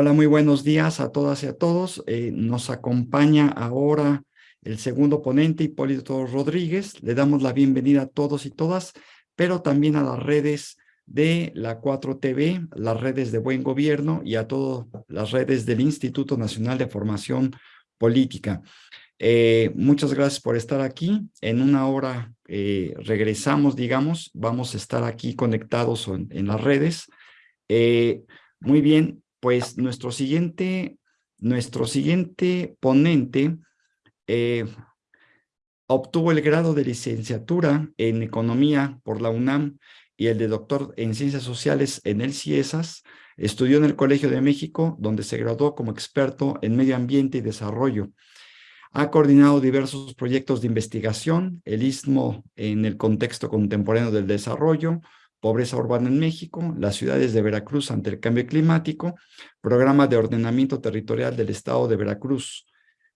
Hola, muy buenos días a todas y a todos. Eh, nos acompaña ahora el segundo ponente, Hipólito Rodríguez. Le damos la bienvenida a todos y todas, pero también a las redes de la 4TV, las redes de Buen Gobierno y a todas las redes del Instituto Nacional de Formación Política. Eh, muchas gracias por estar aquí. En una hora eh, regresamos, digamos, vamos a estar aquí conectados en, las redes. muy bien, pues nuestro siguiente, nuestro siguiente ponente eh, obtuvo el grado de licenciatura en Economía por la UNAM y el de doctor en Ciencias Sociales en el CIESAS. Estudió en el Colegio de México, donde se graduó como experto en Medio Ambiente y Desarrollo. Ha coordinado diversos proyectos de investigación, el Istmo en el contexto contemporáneo del desarrollo, Pobreza Urbana en México, las ciudades de Veracruz ante el cambio climático, Programa de Ordenamiento Territorial del Estado de Veracruz.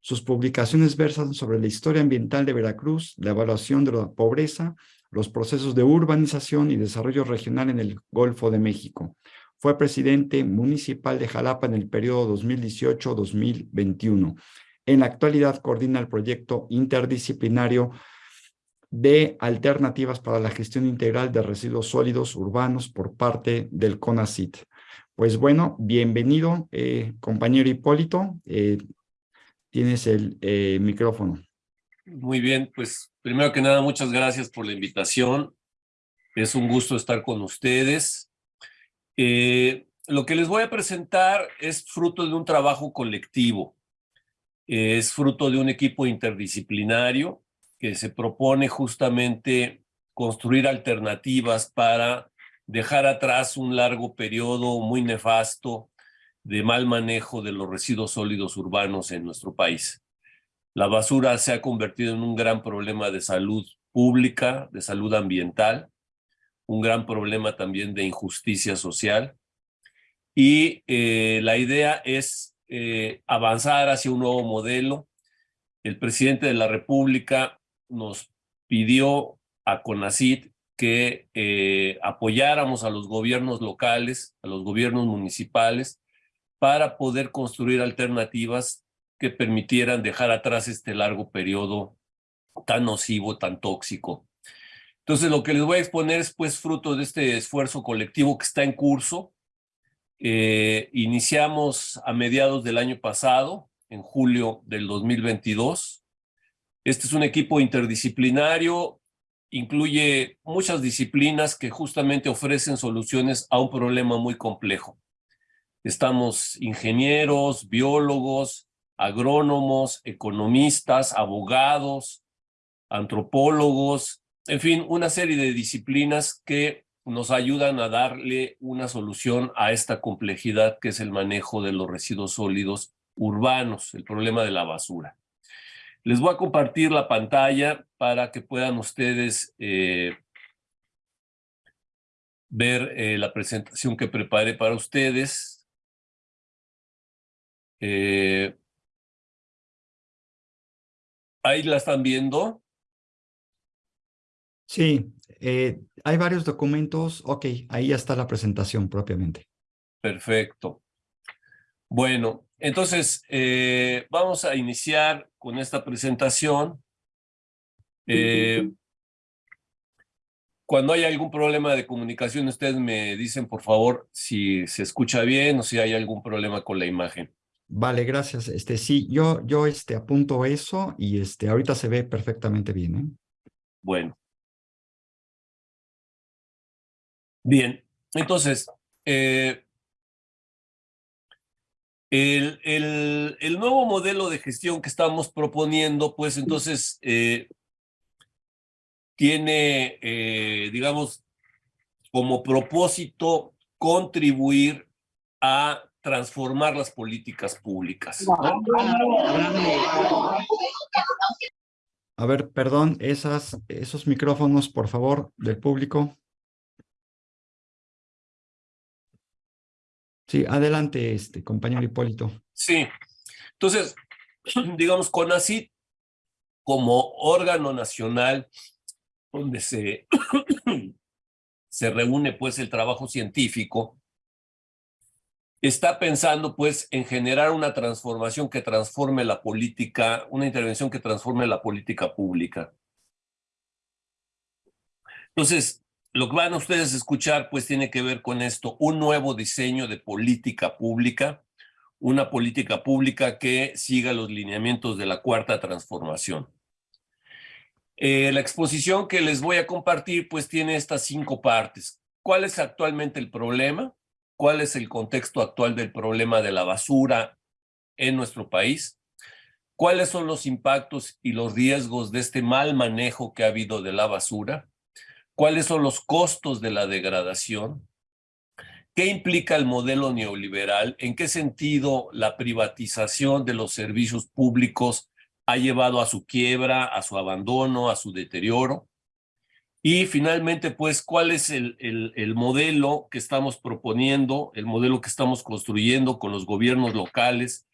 Sus publicaciones versan sobre la historia ambiental de Veracruz, la evaluación de la pobreza, los procesos de urbanización y desarrollo regional en el Golfo de México. Fue presidente municipal de Jalapa en el periodo 2018-2021. En la actualidad coordina el proyecto interdisciplinario de alternativas para la gestión integral de residuos sólidos urbanos por parte del CONACIT. Pues bueno, bienvenido, eh, compañero Hipólito. Eh, tienes el eh, micrófono. Muy bien, pues primero que nada, muchas gracias por la invitación. Es un gusto estar con ustedes. lo que les voy a presentar es fruto de un trabajo colectivo. Es fruto de un equipo interdisciplinario que se propone justamente construir alternativas para dejar atrás un largo periodo muy nefasto de mal manejo de los residuos sólidos urbanos en nuestro país. La basura se ha convertido en un gran problema de salud pública, de salud ambiental, un gran problema también de injusticia social. Y eh, la idea es eh, avanzar hacia un nuevo modelo. El presidente de la República nos pidió a CONACID que eh, apoyáramos a los gobiernos locales, a los gobiernos municipales, para poder construir alternativas que permitieran dejar atrás este largo periodo tan nocivo, tan tóxico. Entonces, lo que les voy a exponer es pues fruto de este esfuerzo colectivo que está en curso. Eh, iniciamos a mediados del año pasado, en julio del 2022, este es un equipo interdisciplinario, incluye muchas disciplinas que justamente ofrecen soluciones a un problema muy complejo. Estamos ingenieros, biólogos, agrónomos, economistas, abogados, antropólogos, en fin, una serie de disciplinas que nos ayudan a darle una solución a esta complejidad que es el manejo de los residuos sólidos urbanos, el problema de la basura. Les voy a compartir la pantalla para que puedan ustedes eh, ver eh, la presentación que preparé para ustedes. Eh, ¿Ahí la están viendo? Sí, hay varios documentos. Ok, ahí ya está la presentación propiamente. Perfecto. Bueno, entonces vamos a iniciar con esta presentación. Eh, cuando hay algún problema de comunicación, ustedes me dicen, por favor, si se escucha bien o si hay algún problema con la imagen. Vale, gracias. Este, sí, yo, yo este, apunto eso y este, ahorita se ve perfectamente bien. ¿eh? Bueno. Bien, entonces, eh, el, el, nuevo modelo de gestión que estamos proponiendo, pues entonces eh, tiene, eh, digamos, como propósito contribuir a transformar las políticas públicas. A ver, perdón, esas, esos micrófonos, por favor, del público. Sí, adelante, este compañero Hipólito. Sí, entonces, digamos, CONACIT como órgano nacional donde se, se reúne pues el trabajo científico, está pensando pues en generar una transformación que transforme la política, una intervención que transforme la política pública. Entonces, lo que van a ustedes a escuchar pues tiene que ver con esto, un nuevo diseño de política pública, una política pública que siga los lineamientos de la cuarta transformación. Eh, la exposición que les voy a compartir pues tiene estas cinco partes. ¿Cuál es actualmente el problema? cuál es el contexto actual del problema de la basura en nuestro país, cuáles son los impactos y los riesgos de este mal manejo que ha habido de la basura, cuáles son los costos de la degradación, qué implica el modelo neoliberal, en qué sentido la privatización de los servicios públicos ha llevado a su quiebra, a su abandono, a su deterioro, y finalmente, pues, ¿cuál es el, el, modelo que estamos proponiendo, el modelo que estamos construyendo con los gobiernos locales,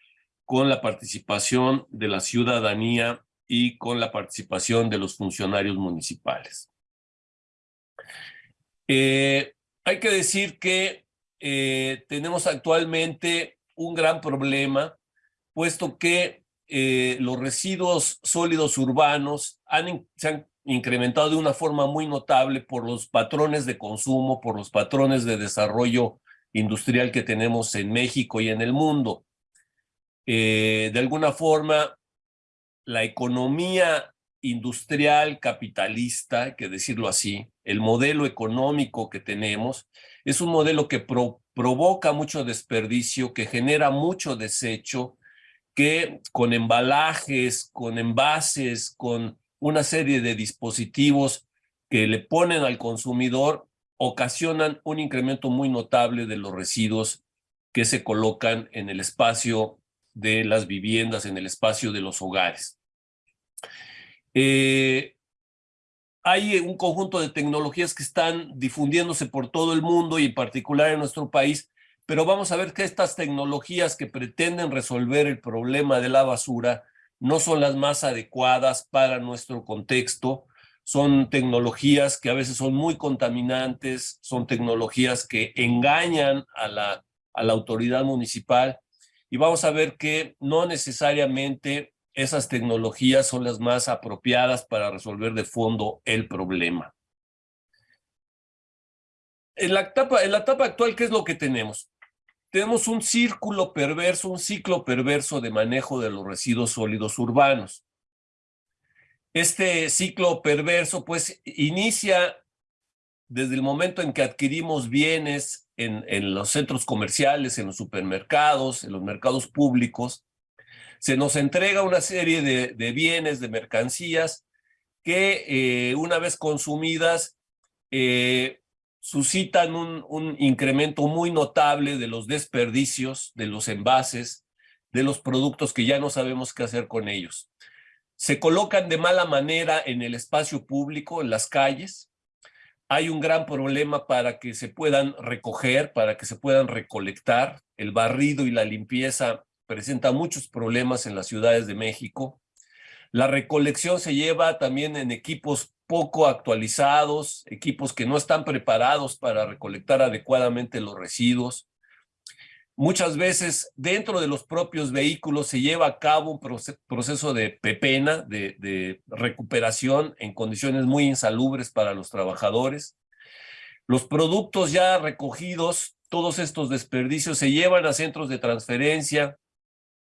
con la participación de la ciudadanía y con la participación de los funcionarios municipales? Eh, hay que decir que eh, tenemos actualmente un gran problema, puesto que eh, los residuos sólidos urbanos han, se han incrementado de una forma muy notable por los patrones de consumo, por los patrones de desarrollo industrial que tenemos en México y en el mundo. De alguna forma, la economía industrial capitalista, hay que decirlo así, el modelo económico que tenemos, es un modelo que provoca mucho desperdicio, que genera mucho desecho, que con embalajes, con envases, con una serie de dispositivos que le ponen al consumidor ocasionan un incremento muy notable de los residuos que se colocan en el espacio de las viviendas, en el espacio de los hogares. Eh, hay un conjunto de tecnologías que están difundiéndose por todo el mundo y en particular en nuestro país, pero vamos a ver que estas tecnologías que pretenden resolver el problema de la basura no son las más adecuadas para nuestro contexto, son tecnologías que a veces son muy contaminantes, son tecnologías que engañan a la, a la autoridad municipal. Y vamos a ver que no necesariamente esas tecnologías son las más apropiadas para resolver de fondo el problema. En la etapa, en la etapa actual, ¿qué es lo que tenemos? tenemos un círculo perverso, un ciclo perverso de manejo de los residuos sólidos urbanos. Este ciclo perverso pues inicia desde el momento en que adquirimos bienes en, en los centros comerciales, en los supermercados, en los mercados públicos, se nos entrega una serie de, de bienes, de mercancías, que eh, una vez consumidas eh, suscitan un, un incremento muy notable de los desperdicios, de los envases, de los productos que ya no sabemos qué hacer con ellos. Se colocan de mala manera en el espacio público, en las calles. Hay un gran problema para que se puedan recoger, para que se puedan recolectar. El barrido y la limpieza presentan muchos problemas en las ciudades de México. La recolección se lleva también en equipos poco actualizados, equipos que no están preparados para recolectar adecuadamente los residuos. Muchas veces dentro de los propios vehículos se lleva a cabo un proceso de pepena, de, de recuperación en condiciones muy insalubres para los trabajadores. Los productos ya recogidos, todos estos desperdicios se llevan a centros de transferencia,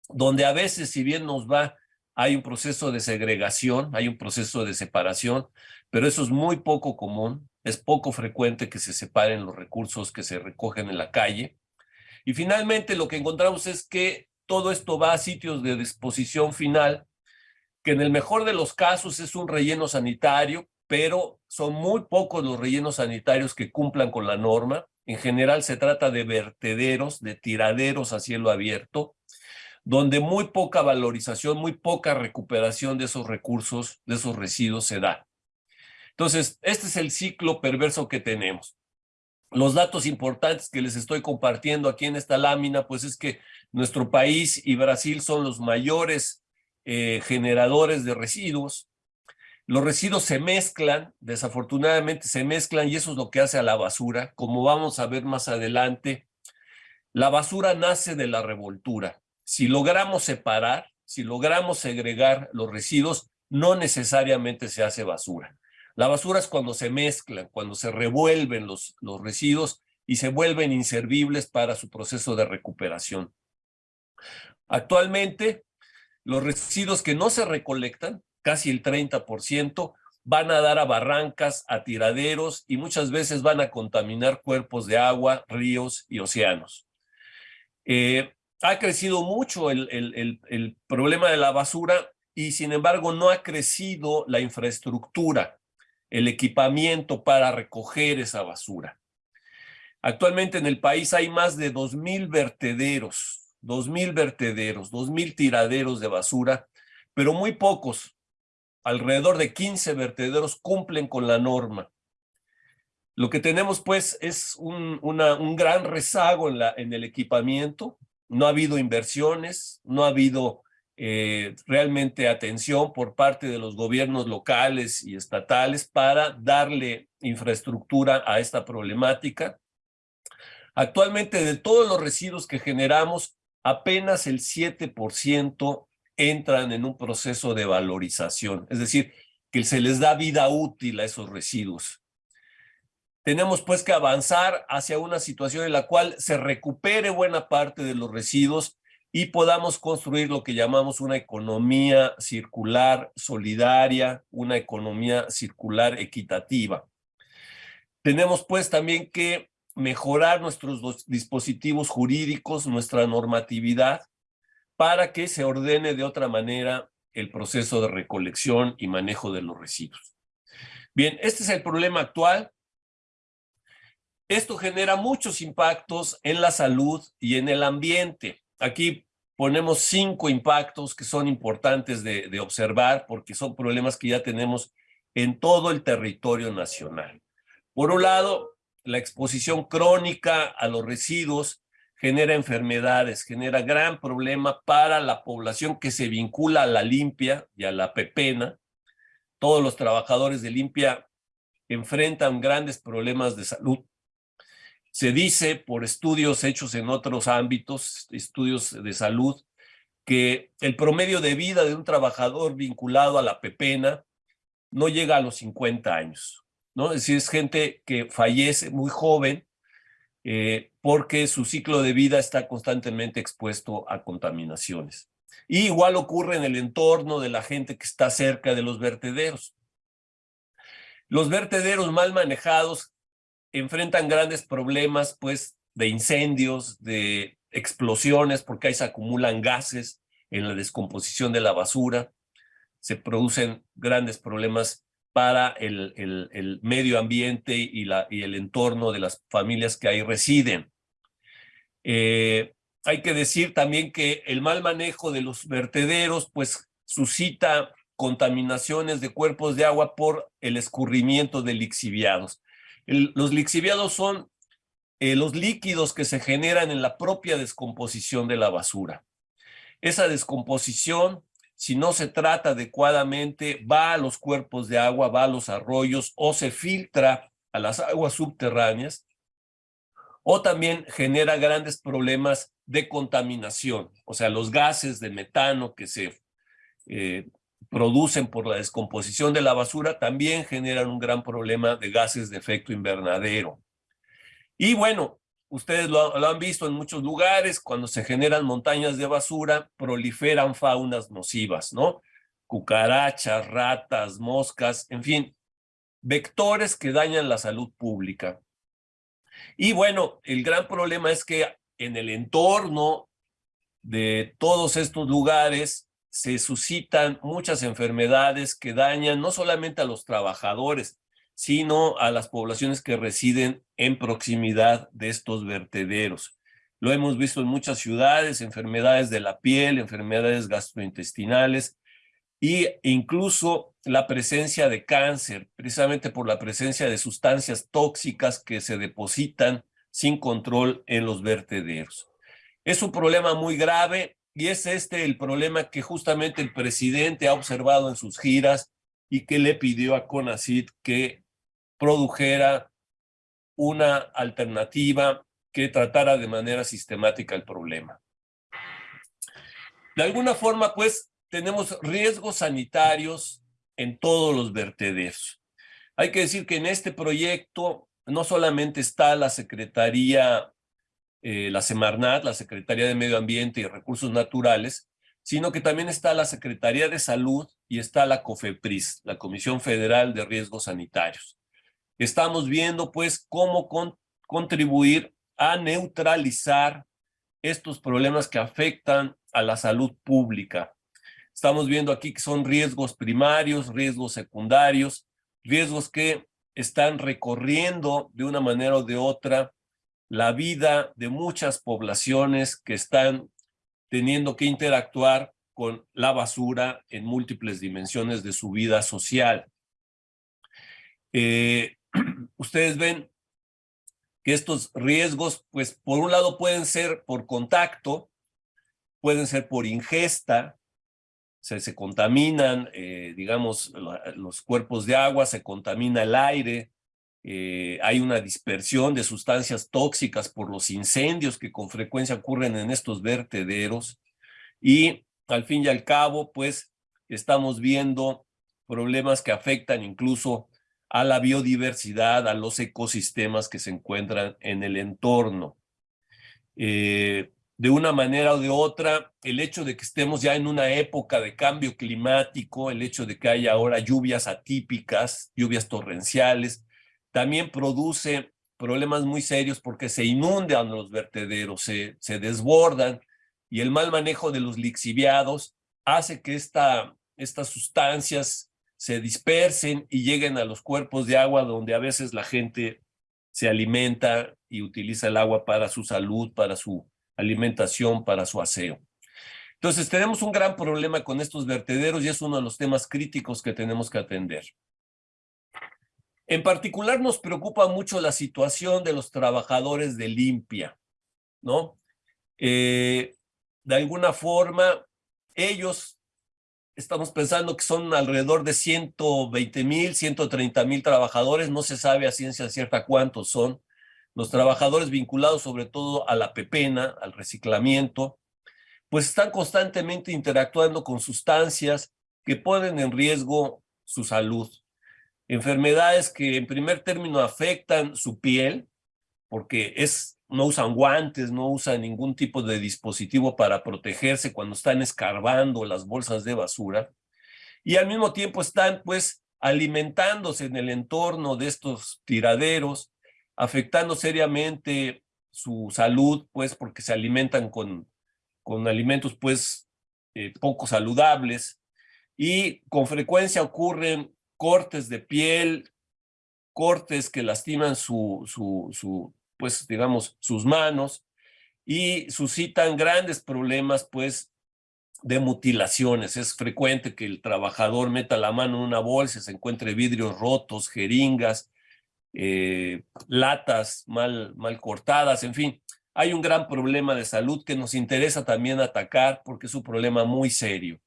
donde a veces, si bien nos va, hay un proceso de segregación, hay un proceso de separación, pero eso es muy poco común, es poco frecuente que se separen los recursos que se recogen en la calle. Y finalmente lo que encontramos es que todo esto va a sitios de disposición final, que en el mejor de los casos es un relleno sanitario, pero son muy pocos los rellenos sanitarios que cumplan con la norma. En general se trata de vertederos, de tiraderos a cielo abierto, donde muy poca valorización, muy poca recuperación de esos recursos, de esos residuos se da. Entonces, este es el ciclo perverso que tenemos. Los datos importantes que les estoy compartiendo aquí en esta lámina, pues es que nuestro país y Brasil son los mayores eh, generadores de residuos. Los residuos se mezclan, desafortunadamente se mezclan y eso es lo que hace a la basura. Como vamos a ver más adelante, La basura nace de la revoltura. Si logramos separar, si logramos segregar los residuos, no necesariamente se hace basura. La basura es cuando se mezclan, cuando se revuelven los, los residuos y se vuelven inservibles para su proceso de recuperación. Actualmente, los residuos que no se recolectan, casi el 30%, van a dar a barrancas, a tiraderos y muchas veces van a contaminar cuerpos de agua, ríos y océanos. Eh, ha crecido mucho el, el, el, problema de la basura y sin embargo no ha crecido la infraestructura, el equipamiento para recoger esa basura. Actualmente en el país hay más de 2.000 vertederos, 2.000 vertederos, 2.000 tiraderos de basura, pero muy pocos, alrededor de 15 vertederos cumplen con la norma. Lo que tenemos pues es un, un gran rezago en, la, en el equipamiento, no ha habido inversiones, no ha habido eh, realmente atención por parte de los gobiernos locales y estatales para darle infraestructura a esta problemática. Actualmente de todos los residuos que generamos, apenas el 7% entran en un proceso de valorización, es decir, que se les da vida útil a esos residuos. Tenemos pues que avanzar hacia una situación en la cual se recupere buena parte de los residuos y podamos construir lo que llamamos una economía circular solidaria, una economía circular equitativa. Tenemos pues también que mejorar nuestros dispositivos jurídicos, nuestra normatividad, para que se ordene de otra manera el proceso de recolección y manejo de los residuos. Bien, este es el problema actual. Esto genera muchos impactos en la salud y en el ambiente. Aquí ponemos cinco impactos que son importantes de, observar porque son problemas que ya tenemos en todo el territorio nacional. Por un lado, la exposición crónica a los residuos genera enfermedades, genera gran problema para la población que se vincula a la limpia y a la pepena. Todos los trabajadores de limpia enfrentan grandes problemas de salud. Se dice por estudios hechos en otros ámbitos, estudios de salud, que el promedio de vida de un trabajador vinculado a la pepena no llega a los 50 años. ¿no? Es decir, es gente que fallece muy joven eh, porque su ciclo de vida está constantemente expuesto a contaminaciones. Y igual ocurre en el entorno de la gente que está cerca de los vertederos. Los vertederos mal manejados enfrentan grandes problemas pues de incendios, de explosiones, porque ahí se acumulan gases en la descomposición de la basura, se producen grandes problemas para el, medio ambiente y el entorno de las familias que ahí residen. Eh, hay que decir también que el mal manejo de los vertederos pues suscita contaminaciones de cuerpos de agua por el escurrimiento de lixiviados. Los lixiviados son eh, los líquidos que se generan en la propia descomposición de la basura. Esa descomposición si no se trata adecuadamente, va a los cuerpos de agua, va a los arroyos o se filtra a las aguas subterráneas o también genera grandes problemas de contaminación, o sea, los gases de metano que se eh, producen por la descomposición de la basura también generan un gran problema de gases de efecto invernadero. Y bueno, Ustedes lo, han visto en muchos lugares, cuando se generan montañas de basura, proliferan faunas nocivas, ¿no? Cucarachas, ratas, moscas, en fin, vectores que dañan la salud pública. Y bueno, el gran problema es que en el entorno de todos estos lugares se suscitan muchas enfermedades que dañan no solamente a los trabajadores, sino a las poblaciones que residen en proximidad de estos vertederos. Lo hemos visto en muchas ciudades, enfermedades de la piel, enfermedades gastrointestinales e incluso la presencia de cáncer, precisamente por la presencia de sustancias tóxicas que se depositan sin control en los vertederos. Es un problema muy grave y es este el problema que justamente el presidente ha observado en sus giras y que le pidió a CONACYT que produjera una alternativa que tratara de manera sistemática el problema. De alguna forma, pues, tenemos riesgos sanitarios en todos los vertederos. Hay que decir que en este proyecto no solamente está la Secretaría, eh, la Semarnat, la Secretaría de Medio Ambiente y Recursos Naturales, sino que también está la Secretaría de Salud y está la COFEPRIS, la Comisión Federal de Riesgos Sanitarios. Estamos viendo, pues, cómo contribuir a neutralizar estos problemas que afectan a la salud pública. Estamos viendo aquí que son riesgos primarios, riesgos secundarios, riesgos que están recorriendo de una manera o de otra la vida de muchas poblaciones que están teniendo que interactuar con la basura en múltiples dimensiones de su vida social. Eh, ustedes ven que estos riesgos, pues por un lado pueden ser por contacto, pueden ser por ingesta, se, se contaminan, eh, digamos, los cuerpos de agua, se contamina el aire, eh, hay una dispersión de sustancias tóxicas por los incendios que con frecuencia ocurren en estos vertederos y al fin y al cabo, pues, estamos viendo problemas que afectan incluso a la biodiversidad, a los ecosistemas que se encuentran en el entorno. Eh, de una manera o de otra, el hecho de que estemos ya en una época de cambio climático, el hecho de que haya ahora lluvias atípicas, lluvias torrenciales, también produce problemas muy serios porque se inundan los vertederos, se, desbordan y el mal manejo de los lixiviados hace que esta, estas sustancias se dispersen y lleguen a los cuerpos de agua donde a veces la gente se alimenta y utiliza el agua para su salud, para su alimentación, para su aseo. Entonces tenemos un gran problema con estos vertederos y es uno de los temas críticos que tenemos que atender. En particular nos preocupa mucho la situación de los trabajadores de limpia, ¿no? Eh, de alguna forma, ellos, estamos pensando que son alrededor de 120 mil, 130 mil trabajadores, no se sabe a ciencia cierta cuántos son, los trabajadores vinculados sobre todo a la pepena, al reciclamiento, pues están constantemente interactuando con sustancias que ponen en riesgo su salud. Enfermedades que en primer término afectan su piel, porque es, no usan guantes, no usan ningún tipo de dispositivo para protegerse cuando están escarbando las bolsas de basura, y al mismo tiempo están pues alimentándose en el entorno de estos tiraderos, afectando seriamente su salud, pues porque se alimentan con, con alimentos pues eh, poco saludables y con frecuencia ocurren cortes de piel, cortes que lastiman su, su, pues digamos, sus manos y suscitan grandes problemas pues de mutilaciones. Es frecuente que el trabajador meta la mano en una bolsa, se encuentre vidrios rotos, jeringas, eh, latas mal, mal cortadas, en fin. Hay un gran problema de salud que nos interesa también atacar porque es un problema muy serio.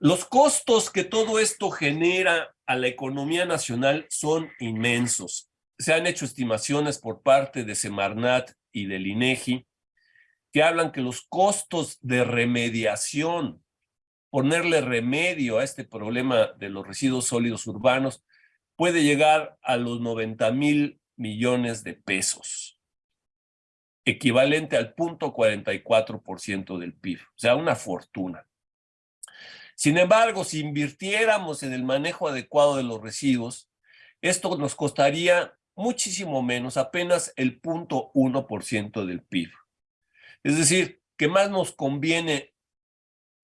Los costos que todo esto genera a la economía nacional son inmensos. Se han hecho estimaciones por parte de Semarnat y del INEGI que hablan que los costos de remediación, ponerle remedio a este problema de los residuos sólidos urbanos, puede llegar a los 90 mil millones de pesos, equivalente al punto 44% del PIB, o sea, una fortuna. Sin embargo, si invirtiéramos en el manejo adecuado de los residuos, esto nos costaría muchísimo menos, apenas el punto 1% del PIB. Es decir, que más nos conviene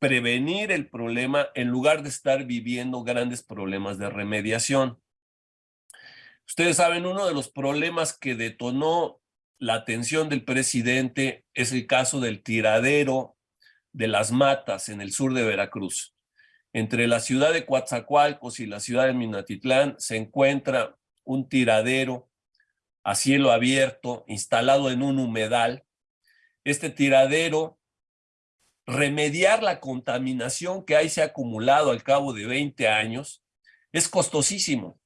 prevenir el problema en lugar de estar viviendo grandes problemas de remediación. Ustedes saben, uno de los problemas que detonó la atención del presidente es el caso del tiradero de las matas en el sur de Veracruz. Entre la ciudad de Coatzacoalcos y la ciudad de Minatitlán se encuentra un tiradero a cielo abierto instalado en un humedal. Este tiradero, remediar la contaminación que ahí se ha acumulado al cabo de 20 años, es costosísimo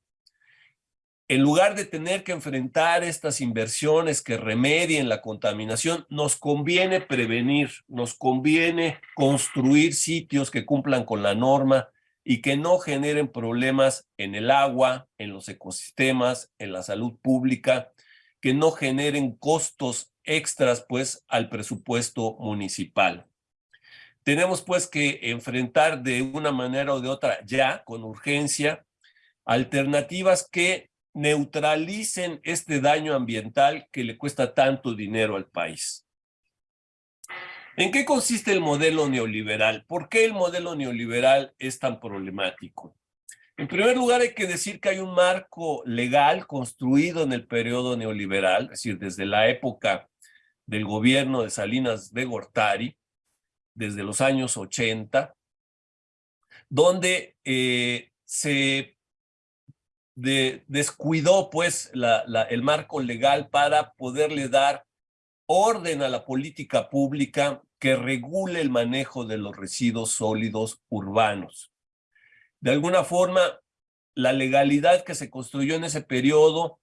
en lugar de tener que enfrentar estas inversiones que remedien la contaminación, nos conviene prevenir, nos conviene construir sitios que cumplan con la norma y que no generen problemas en el agua, en los ecosistemas, en la salud pública, que no generen costos extras pues al presupuesto municipal. Tenemos pues que enfrentar de una manera o de otra ya, con urgencia, alternativas que neutralicen este daño ambiental que le cuesta tanto dinero al país. ¿En qué consiste el modelo neoliberal? ¿Por qué el modelo neoliberal es tan problemático? En primer lugar, hay que decir que hay un marco legal construido en el periodo neoliberal, es decir, desde la época del gobierno de Salinas de Gortari, desde los años 80, donde eh, se descuidó pues el marco legal para poderle dar orden a la política pública que regule el manejo de los residuos sólidos urbanos. De alguna forma, la legalidad que se construyó en ese periodo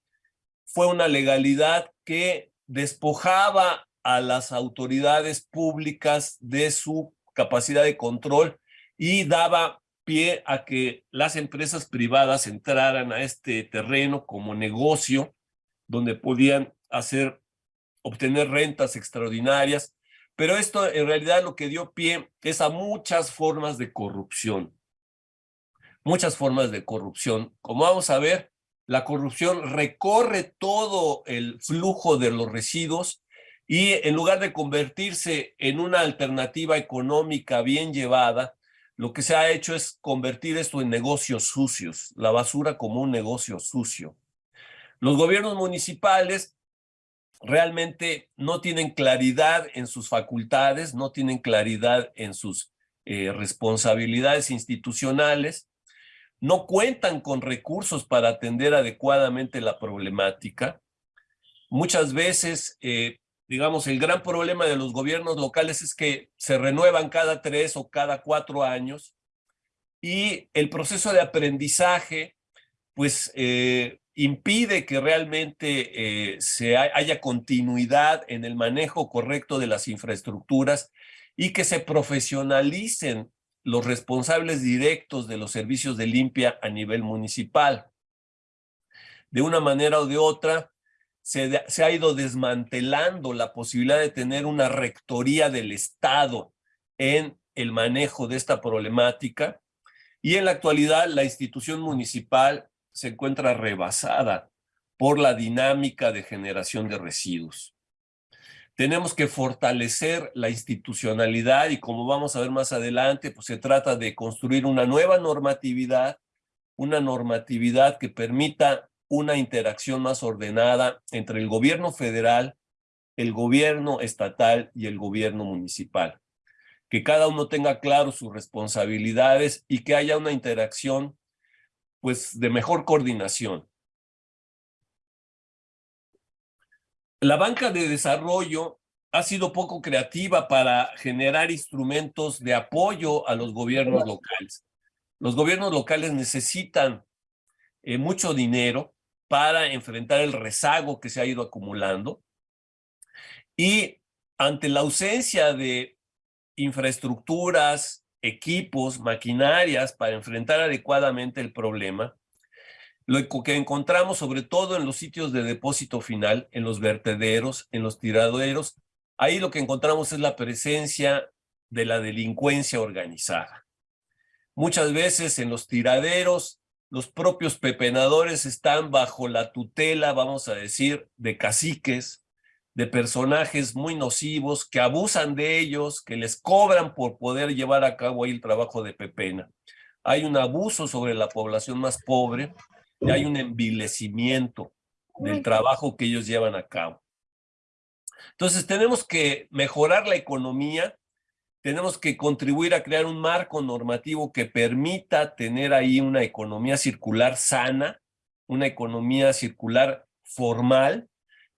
fue una legalidad que despojaba a las autoridades públicas de su capacidad de control y daba pie a que las empresas privadas entraran a este terreno como negocio donde podían hacer, obtener rentas extraordinarias, pero esto en realidad lo que dio pie es a muchas formas de corrupción. Muchas formas de corrupción. Como vamos a ver, la corrupción recorre todo el flujo de los residuos y en lugar de convertirse en una alternativa económica bien llevada, lo que se ha hecho es convertir esto en negocios sucios, la basura como un negocio sucio. Los gobiernos municipales realmente no tienen claridad en sus facultades, no tienen claridad en sus eh, responsabilidades institucionales, no cuentan con recursos para atender adecuadamente la problemática. Muchas veces eh, digamos, el gran problema de los gobiernos locales es que se renuevan cada tres o cada cuatro años y el proceso de aprendizaje, pues, eh, impide que realmente eh, se haya continuidad en el manejo correcto de las infraestructuras y que se profesionalicen los responsables directos de los servicios de limpia a nivel municipal. De una manera o de otra, se, ha ido desmantelando la posibilidad de tener una rectoría del Estado en el manejo de esta problemática y en la actualidad la institución municipal se encuentra rebasada por la dinámica de generación de residuos. Tenemos que fortalecer la institucionalidad y como vamos a ver más adelante, pues se trata de construir una nueva normatividad, una normatividad que permita una interacción más ordenada entre el gobierno federal, el gobierno estatal y el gobierno municipal. Que cada uno tenga claro sus responsabilidades y que haya una interacción pues de mejor coordinación. La banca de desarrollo ha sido poco creativa para generar instrumentos de apoyo a los gobiernos locales. Los gobiernos locales necesitan eh, mucho dinero para enfrentar el rezago que se ha ido acumulando. Y ante la ausencia de infraestructuras, equipos, maquinarias para enfrentar adecuadamente el problema, lo que encontramos sobre todo en los sitios de depósito final, en los vertederos, en los tiraderos, ahí lo que encontramos es la presencia de la delincuencia organizada. Muchas veces en los tiraderos los propios pepenadores están bajo la tutela, vamos a decir, de caciques, de personajes muy nocivos que abusan de ellos, que les cobran por poder llevar a cabo ahí el trabajo de pepena. Hay un abuso sobre la población más pobre y hay un envilecimiento del trabajo que ellos llevan a cabo. Entonces tenemos que mejorar la economía tenemos que contribuir a crear un marco normativo que permita tener ahí una economía circular sana, una economía circular formal,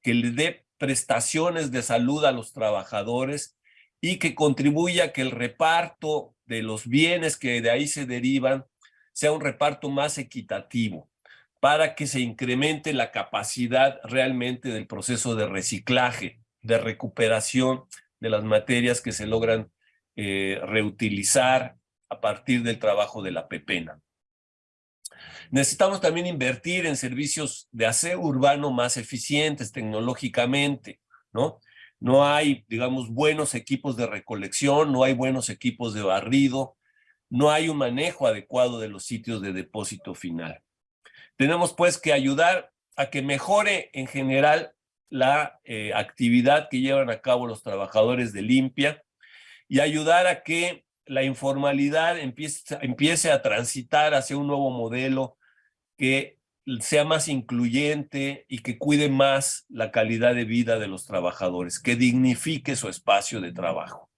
que le dé prestaciones de salud a los trabajadores y que contribuya a que el reparto de los bienes que de ahí se derivan sea un reparto más equitativo para que se incremente la capacidad realmente del proceso de reciclaje, de recuperación de las materias que se logran eh, reutilizar a partir del trabajo de la pepena. Necesitamos también invertir en servicios de aseo urbano más eficientes tecnológicamente, ¿no? No hay, digamos, buenos equipos de recolección, no hay buenos equipos de barrido, no hay un manejo adecuado de los sitios de depósito final. Tenemos pues que ayudar a que mejore en general la eh, actividad que llevan a cabo los trabajadores de limpia y ayudar a que la informalidad empiece, empiece a transitar hacia un nuevo modelo que sea más incluyente y que cuide más la calidad de vida de los trabajadores, que dignifique su espacio de trabajo.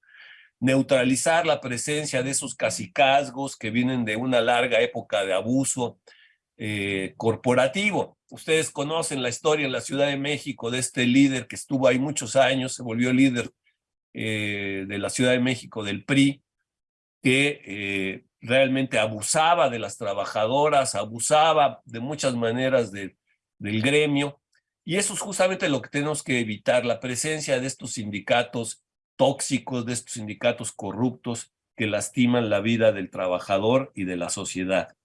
Neutralizar la presencia de esos casicazgos que vienen de una larga época de abuso eh, corporativo. Ustedes conocen la historia en la Ciudad de México de este líder que estuvo ahí muchos años, se volvió líder eh, de la Ciudad de México del PRI, que eh, realmente abusaba de las trabajadoras, abusaba de muchas maneras del gremio, y eso es justamente lo que tenemos que evitar, la presencia de estos sindicatos tóxicos, de estos sindicatos corruptos que lastiman la vida del trabajador y de la sociedad.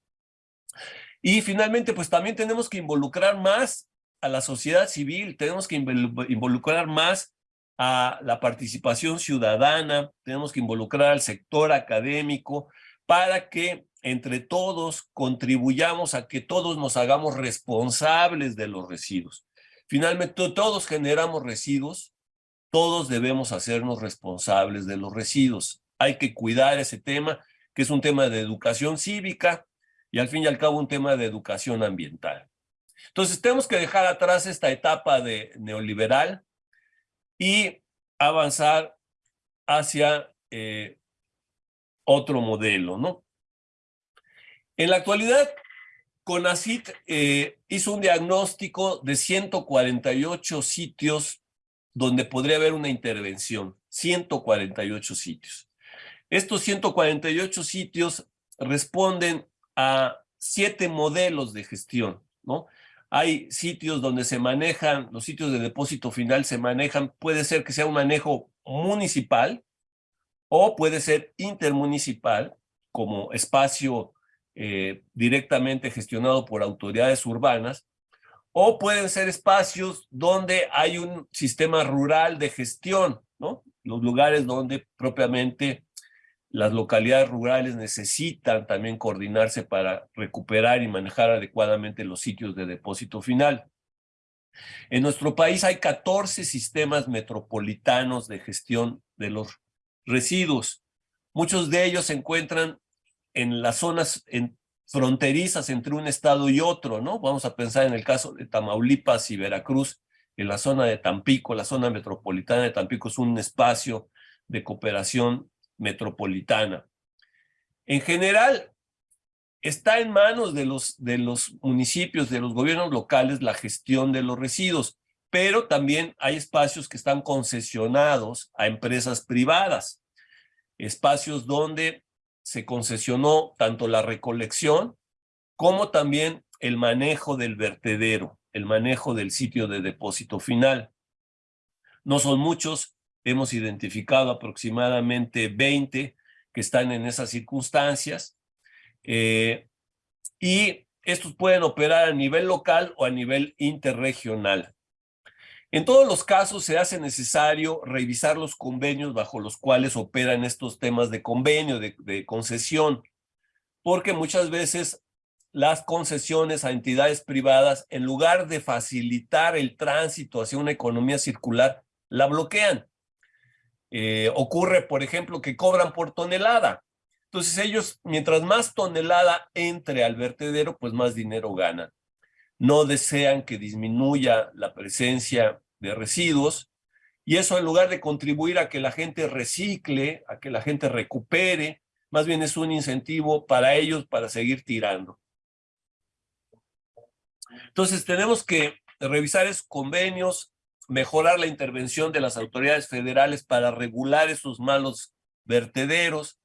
Y finalmente, pues también tenemos que involucrar más a la sociedad civil, tenemos que involucrar más a la participación ciudadana, tenemos que involucrar al sector académico para que entre todos contribuyamos a que todos nos hagamos responsables de los residuos. Finalmente, todos generamos residuos, todos debemos hacernos responsables de los residuos. Hay que cuidar ese tema, que es un tema de educación cívica y al fin y al cabo un tema de educación ambiental. Entonces tenemos que dejar atrás esta etapa de neoliberal y avanzar hacia eh, otro modelo, ¿no? En la actualidad, CONACIT eh, hizo un diagnóstico de 148 sitios donde podría haber una intervención, 148 sitios. Estos 148 sitios responden a siete modelos de gestión, ¿no? Hay sitios donde se manejan, los sitios de depósito final se manejan, puede ser que sea un manejo municipal o puede ser intermunicipal como espacio eh, directamente gestionado por autoridades urbanas, o pueden ser espacios donde hay un sistema rural de gestión, ¿no? Los lugares donde propiamente las localidades rurales necesitan también coordinarse para recuperar y manejar adecuadamente los sitios de depósito final. En nuestro país hay 14 sistemas metropolitanos de gestión de los residuos. Muchos de ellos se encuentran en las zonas fronterizas entre un estado y otro, ¿no? Vamos a pensar en el caso de Tamaulipas y Veracruz, en la zona de Tampico, la zona metropolitana de Tampico es un espacio de cooperación metropolitana. En general, está en manos de los, de los municipios, de los gobiernos locales, la gestión de los residuos, pero también hay espacios que están concesionados a empresas privadas, espacios donde se concesionó tanto la recolección como también el manejo del vertedero, el manejo del sitio de depósito final. No son muchos, Hemos identificado aproximadamente 20 que están en esas circunstancias. Eh, y estos pueden operar a nivel local o a nivel interregional. En todos los casos se hace necesario revisar los convenios bajo los cuales operan estos temas de convenio, de, de concesión, porque muchas veces las concesiones a entidades privadas, en lugar de facilitar el tránsito hacia una economía circular, la bloquean. Eh, ocurre, por ejemplo, que cobran por tonelada. Entonces ellos, mientras más tonelada entre al vertedero, pues más dinero ganan. No desean que disminuya la presencia de residuos y eso en lugar de contribuir a que la gente recicle, a que la gente recupere, más bien es un incentivo para ellos para seguir tirando. Entonces tenemos que revisar esos convenios, mejorar la intervención de las autoridades federales para regular esos malos vertederos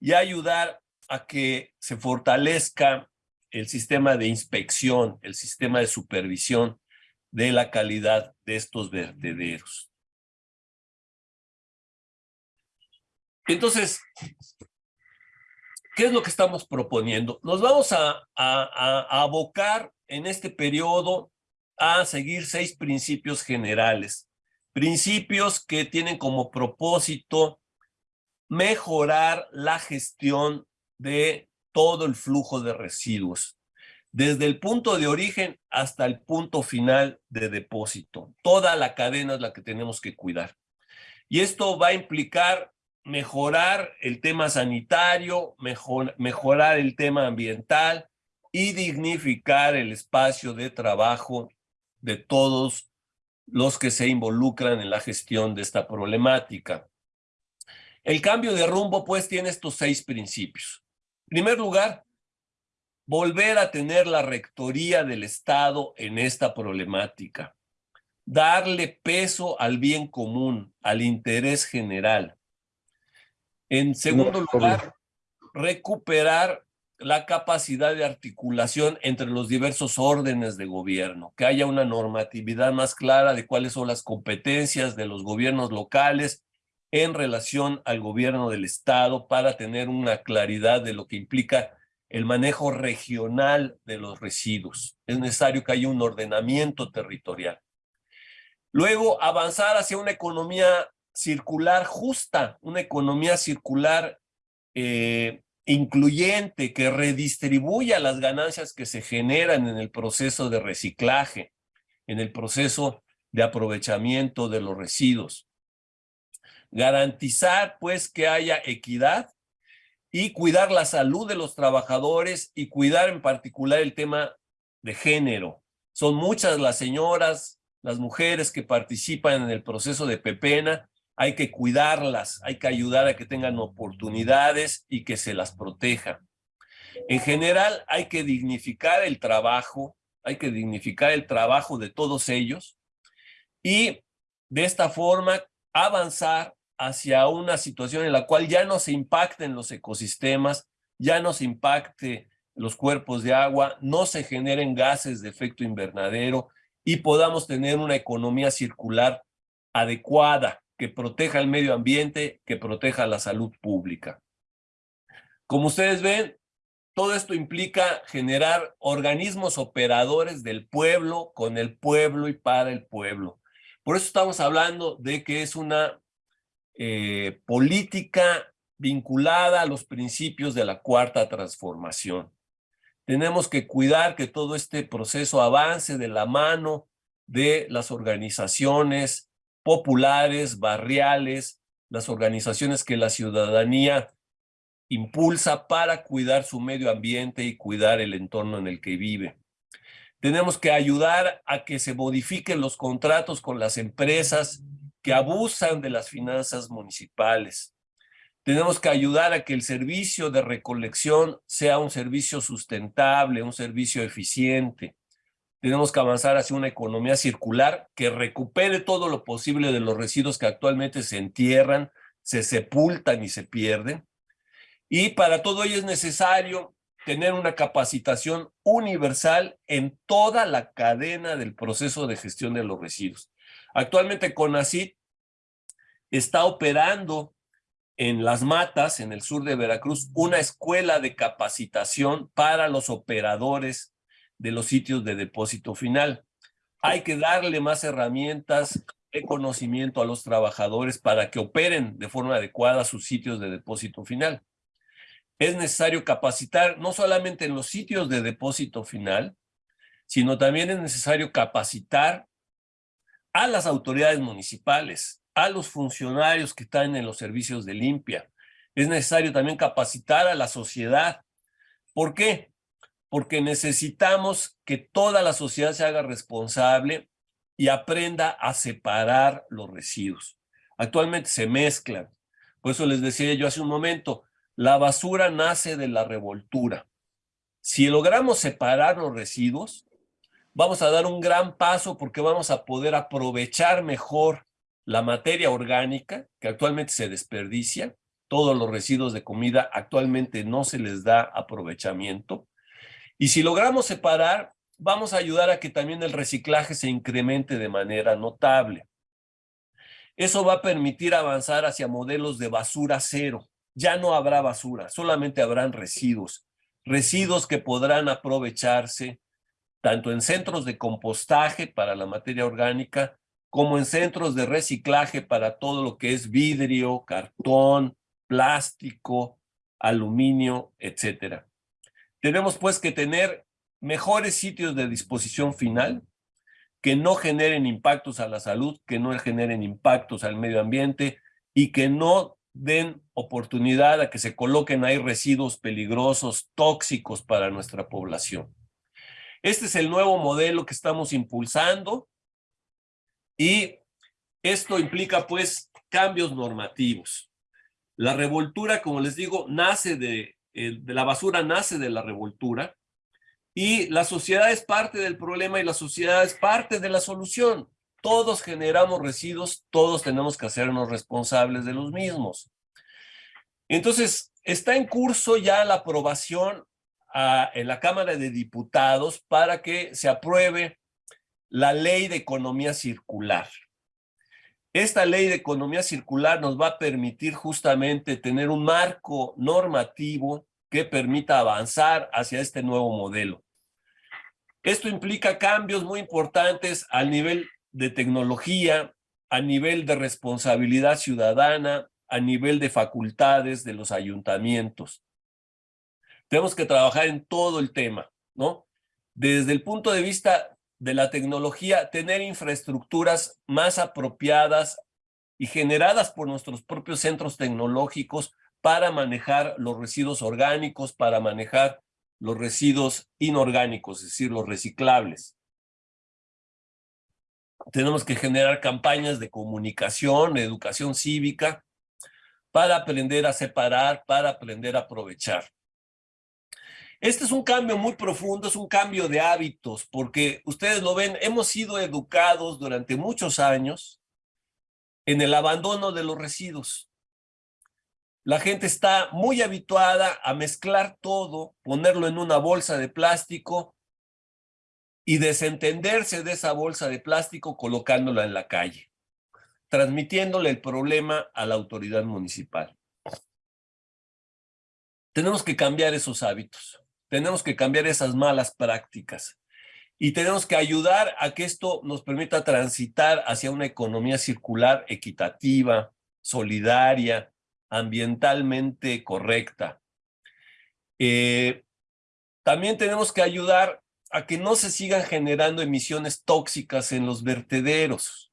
y ayudar a que se fortalezca el sistema de inspección, el sistema de supervisión de la calidad de estos vertederos. Entonces, ¿qué es lo que estamos proponiendo? Nos vamos a, a abocar en este periodo a seguir seis principios generales. Principios que tienen como propósito mejorar la gestión de todo el flujo de residuos, desde el punto de origen hasta el punto final de depósito. Toda la cadena es la que tenemos que cuidar. Y esto va a implicar mejorar el tema sanitario, mejorar el tema ambiental y dignificar el espacio de trabajo de todos los que se involucran en la gestión de esta problemática. El cambio de rumbo, pues, tiene estos seis principios. En primer lugar, volver a tener la rectoría del Estado en esta problemática. Darle peso al bien común, al interés general. En segundo lugar, recuperar la capacidad de articulación entre los diversos órdenes de gobierno, que haya una normatividad más clara de cuáles son las competencias de los gobiernos locales en relación al gobierno del Estado para tener una claridad de lo que implica el manejo regional de los residuos. Es necesario que haya un ordenamiento territorial. Luego, avanzar hacia una economía circular justa, una economía circular eh, incluyente que redistribuya las ganancias que se generan en el proceso de reciclaje, en el proceso de aprovechamiento de los residuos. Garantizar pues que haya equidad y cuidar la salud de los trabajadores y cuidar en particular el tema de género. Son muchas las señoras, las mujeres que participan en el proceso de Pepena hay que cuidarlas, hay que ayudar a que tengan oportunidades y que se las proteja. En general, hay que dignificar el trabajo, hay que dignificar el trabajo de todos ellos y de esta forma avanzar hacia una situación en la cual ya no se impacten los ecosistemas, ya no se impacte los cuerpos de agua, no se generen gases de efecto invernadero y podamos tener una economía circular adecuada, que proteja el medio ambiente, que proteja la salud pública. Como ustedes ven, todo esto implica generar organismos operadores del pueblo, con el pueblo y para el pueblo. Por eso estamos hablando de que es una eh, política vinculada a los principios de la cuarta transformación. Tenemos que cuidar que todo este proceso avance de la mano de las organizaciones populares, barriales, las organizaciones que la ciudadanía impulsa para cuidar su medio ambiente y cuidar el entorno en el que vive. Tenemos que ayudar a que se modifiquen los contratos con las empresas que abusan de las finanzas municipales. Tenemos que ayudar a que el servicio de recolección sea un servicio sustentable, un servicio eficiente. Tenemos que avanzar hacia una economía circular que recupere todo lo posible de los residuos que actualmente se entierran, se sepultan y se pierden. Y para todo ello es necesario tener una capacitación universal en toda la cadena del proceso de gestión de los residuos. Actualmente CONACYT está operando en Las Matas, en el sur de Veracruz, una escuela de capacitación para los operadores de los sitios de depósito final. Hay que darle más herramientas de conocimiento a los trabajadores para que operen de forma adecuada sus sitios de depósito final. Es necesario capacitar no solamente en los sitios de depósito final, sino también es necesario capacitar a las autoridades municipales, a los funcionarios que están en los servicios de limpia. Es necesario también capacitar a la sociedad. ¿Por qué? Porque necesitamos que toda la sociedad se haga responsable y aprenda a separar los residuos. Actualmente se mezclan. Por eso les decía yo hace un momento, la basura nace de la revoltura. Si logramos separar los residuos, vamos a dar un gran paso porque vamos a poder aprovechar mejor la materia orgánica que actualmente se desperdicia. Todos los residuos de comida actualmente no se les da aprovechamiento Y si logramos separar, vamos a ayudar a que también el reciclaje se incremente de manera notable. Eso va a permitir avanzar hacia modelos de basura cero. Ya no habrá basura, solamente habrán residuos. Residuos que podrán aprovecharse tanto en centros de compostaje para la materia orgánica, como en centros de reciclaje para todo lo que es vidrio, cartón, plástico, aluminio, etcétera. Tenemos pues que tener mejores sitios de disposición final que no generen impactos a la salud, que no generen impactos al medio ambiente y que no den oportunidad a que se coloquen ahí residuos peligrosos, tóxicos para nuestra población. Este es el nuevo modelo que estamos impulsando y esto implica pues cambios normativos. La revoltura, como les digo, nace de, de la basura, nace de la revoltura y la sociedad es parte del problema y la sociedad es parte de la solución. Todos generamos residuos, todos tenemos que hacernos responsables de los mismos. Entonces, está en curso ya la aprobación en la Cámara de Diputados para que se apruebe la ley de economía circular. Esta ley de economía circular nos va a permitir justamente tener un marco normativo que permita avanzar hacia este nuevo modelo. Esto implica cambios muy importantes al nivel de tecnología, a nivel de responsabilidad ciudadana, a nivel de facultades de los ayuntamientos. Tenemos que trabajar en todo el tema, ¿no? Desde el punto de vista de la tecnología, tener infraestructuras más apropiadas y generadas por nuestros propios centros tecnológicos para manejar los residuos orgánicos, para manejar los residuos inorgánicos, es decir, los reciclables. Tenemos que generar campañas de comunicación, educación cívica, para aprender a separar, para aprender a aprovechar. Este es un cambio muy profundo, es un cambio de hábitos, porque ustedes lo ven, hemos sido educados durante muchos años en el abandono de los residuos. La gente está muy habituada a mezclar todo, ponerlo en una bolsa de plástico y desentenderse de esa bolsa de plástico colocándola en la calle, transmitiéndole el problema a la autoridad municipal. Tenemos que cambiar esos hábitos. Tenemos que cambiar esas malas prácticas y tenemos que ayudar a que esto nos permita transitar hacia una economía circular equitativa, solidaria, ambientalmente correcta. Eh, también tenemos que ayudar a que no se sigan generando emisiones tóxicas en los vertederos.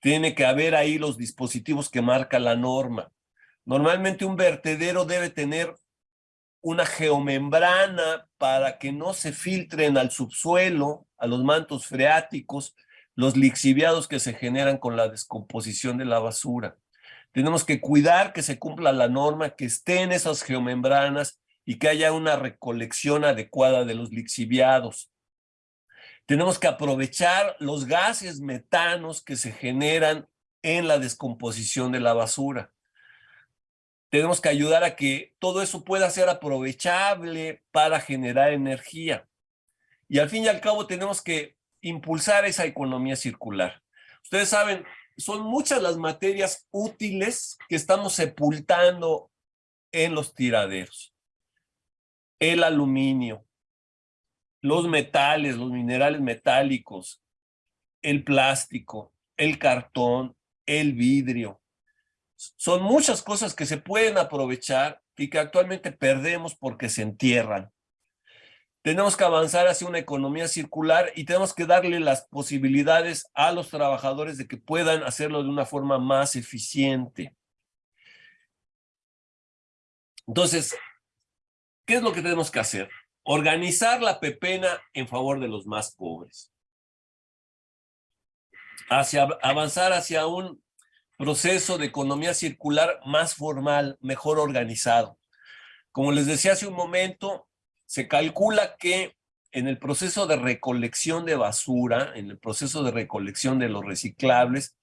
Tiene que haber ahí los dispositivos que marca la norma. Normalmente un vertedero debe tener una geomembrana para que no se filtren al subsuelo, a los mantos freáticos, los lixiviados que se generan con la descomposición de la basura. Tenemos que cuidar que se cumpla la norma, que estén esas geomembranas y que haya una recolección adecuada de los lixiviados. Tenemos que aprovechar los gases metanos que se generan en la descomposición de la basura tenemos que ayudar a que todo eso pueda ser aprovechable para generar energía. Y al fin y al cabo tenemos que impulsar esa economía circular. Ustedes saben, son muchas las materias útiles que estamos sepultando en los tiraderos. El aluminio, los metales, los minerales metálicos, el plástico, el cartón, el vidrio, son muchas cosas que se pueden aprovechar y que actualmente perdemos porque se entierran. Tenemos que avanzar hacia una economía circular y tenemos que darle las posibilidades a los trabajadores de que puedan hacerlo de una forma más eficiente. Entonces, ¿qué es lo que tenemos que hacer? Organizar la pepena en favor de los más pobres. Hacia, avanzar hacia un proceso de economía circular más formal, mejor organizado. Como les decía hace un momento, se calcula que en el proceso de recolección de basura, en el proceso de recolección de los reciclables,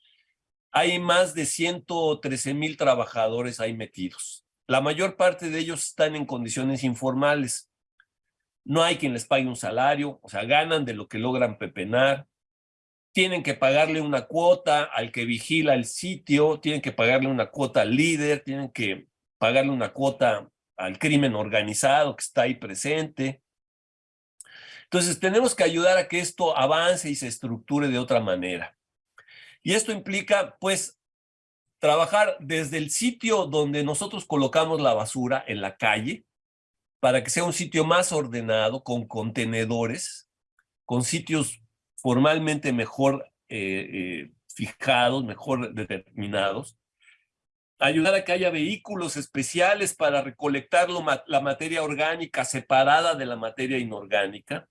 hay más de 113 mil trabajadores ahí metidos. La mayor parte de ellos están en condiciones informales. no hay quien les pague un salario, o sea, ganan de lo que logran pepenar, tienen que pagarle una cuota al que vigila el sitio, tienen que pagarle una cuota al líder, tienen que pagarle una cuota al crimen organizado que está ahí presente. Entonces tenemos que ayudar a que esto avance y se estructure de otra manera. Y esto implica, pues, trabajar desde el sitio donde nosotros colocamos la basura en la calle, para que sea un sitio más ordenado, con contenedores, con sitios formalmente mejor eh, eh, fijados, mejor determinados, ayudar a que haya vehículos especiales para recolectar la materia orgánica separada de la materia inorgánica,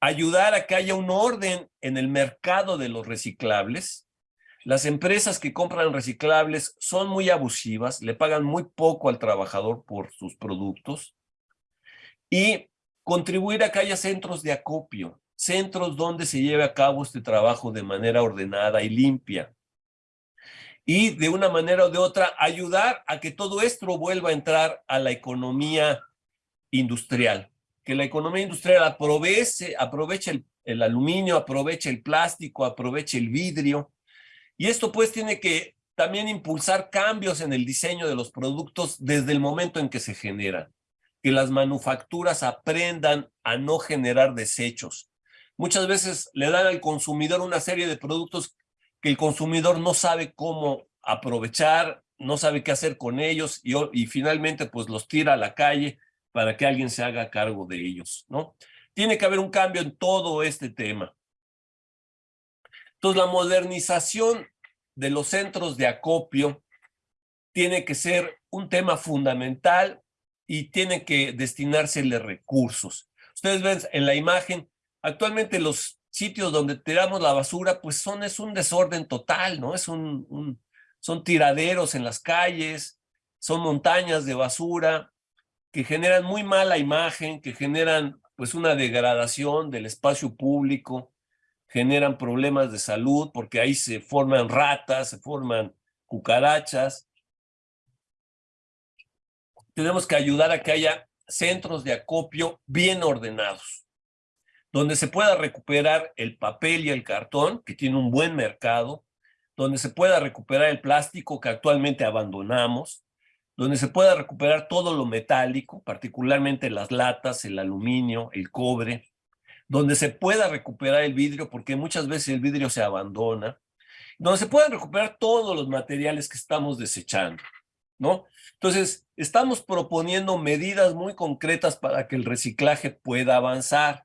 ayudar a que haya un orden en el mercado de los reciclables. Las empresas que compran reciclables son muy abusivas, le pagan muy poco al trabajador por sus productos. Y contribuir a que haya centros de acopio, centros donde se lleve a cabo este trabajo de manera ordenada y limpia y de una manera o de otra ayudar a que todo esto vuelva a entrar a la economía industrial, que la economía industrial aproveche, aproveche el, el aluminio, aproveche el plástico, aproveche el vidrio, y esto pues tiene que también impulsar cambios en el diseño de los productos desde el momento en que se generan, que las manufacturas aprendan a no generar desechos. Muchas veces le dan al consumidor una serie de productos que el consumidor no sabe cómo aprovechar, no sabe qué hacer con ellos y, finalmente pues los tira a la calle para que alguien se haga cargo de ellos, ¿no? Tiene que haber un cambio en todo este tema. Entonces la modernización de los centros de acopio tiene que ser un tema fundamental y tiene que destinárseles recursos. Ustedes ven en la imagen, actualmente los sitios donde tiramos la basura, pues son, es un desorden total, ¿no? Es un, son tiraderos en las calles, son montañas de basura que generan muy mala imagen, que generan pues una degradación del espacio público, generan problemas de salud porque ahí se forman ratas, se forman cucarachas. Tenemos que ayudar a que haya centros de acopio bien ordenados donde se pueda recuperar el papel y el cartón, que tiene un buen mercado, donde se pueda recuperar el plástico que actualmente abandonamos, donde se pueda recuperar todo lo metálico, particularmente las latas, el aluminio, el cobre, donde se pueda recuperar el vidrio, porque muchas veces el vidrio se abandona, donde se puedan recuperar todos los materiales que estamos desechando, ¿no? Entonces, estamos proponiendo medidas muy concretas para que el reciclaje pueda avanzar.